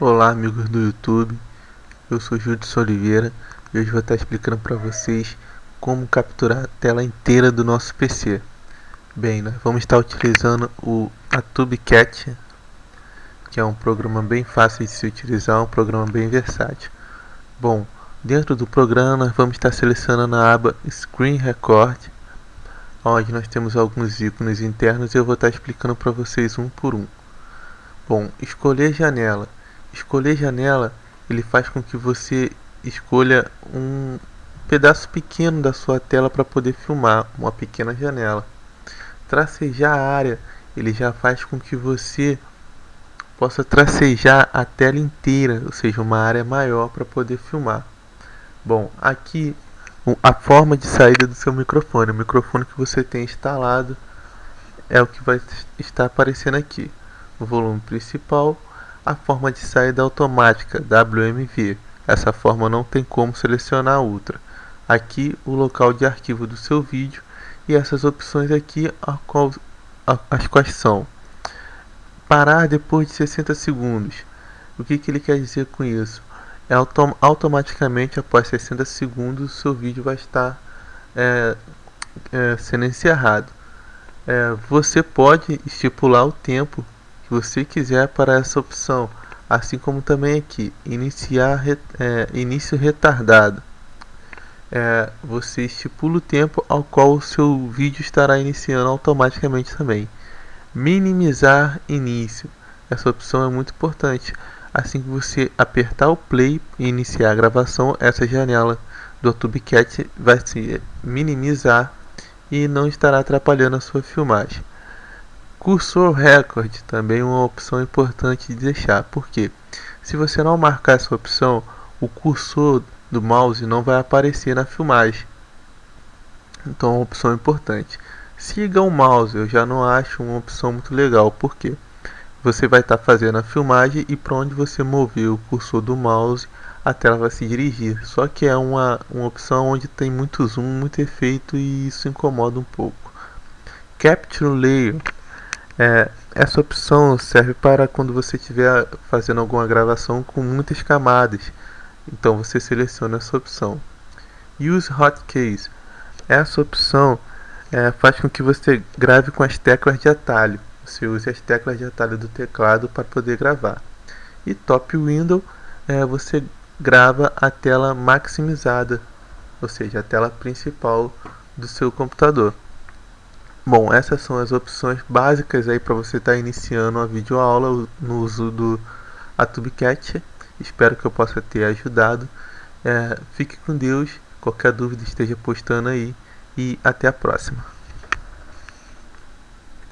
Olá amigos do YouTube, eu sou Judson Oliveira e hoje vou estar explicando para vocês como capturar a tela inteira do nosso PC. Bem, nós vamos estar utilizando o AtubeCat, que é um programa bem fácil de se utilizar, um programa bem versátil. Bom, dentro do programa nós vamos estar selecionando a aba Screen Record, onde nós temos alguns ícones internos e eu vou estar explicando para vocês um por um. Bom, escolher janela Escolher janela, ele faz com que você escolha um pedaço pequeno da sua tela para poder filmar, uma pequena janela. Tracejar a área, ele já faz com que você possa tracejar a tela inteira, ou seja, uma área maior para poder filmar. Bom, aqui a forma de saída do seu microfone, o microfone que você tem instalado é o que vai estar aparecendo aqui. O volume principal, a forma de saída automática WMV. Essa forma não tem como selecionar outra. Aqui o local de arquivo do seu vídeo e essas opções aqui as quais são parar depois de 60 segundos. O que, que ele quer dizer com isso? É autom automaticamente após 60 segundos o seu vídeo vai estar é, é, sendo encerrado. É, você pode estipular o tempo você quiser para essa opção, assim como também aqui, iniciar é, início retardado. É, você estipula o tempo ao qual o seu vídeo estará iniciando automaticamente também. Minimizar início. Essa opção é muito importante. Assim que você apertar o play e iniciar a gravação, essa janela do TubeCat vai se minimizar e não estará atrapalhando a sua filmagem. Cursor Record também é uma opção importante de deixar, porque se você não marcar essa opção, o cursor do mouse não vai aparecer na filmagem. Então é uma opção importante. Siga o mouse, eu já não acho uma opção muito legal, porque você vai estar tá fazendo a filmagem e para onde você mover o cursor do mouse, a tela vai se dirigir. Só que é uma, uma opção onde tem muito zoom, muito efeito e isso incomoda um pouco. Capture Layer é, essa opção serve para quando você estiver fazendo alguma gravação com muitas camadas. Então você seleciona essa opção. Use Hotkeys. Essa opção é, faz com que você grave com as teclas de atalho. Você use as teclas de atalho do teclado para poder gravar. E Top Window, é, você grava a tela maximizada, ou seja, a tela principal do seu computador. Bom, essas são as opções básicas aí para você estar tá iniciando a videoaula no uso do AtubeCat. Espero que eu possa ter ajudado. É, fique com Deus. Qualquer dúvida esteja postando aí e até a próxima.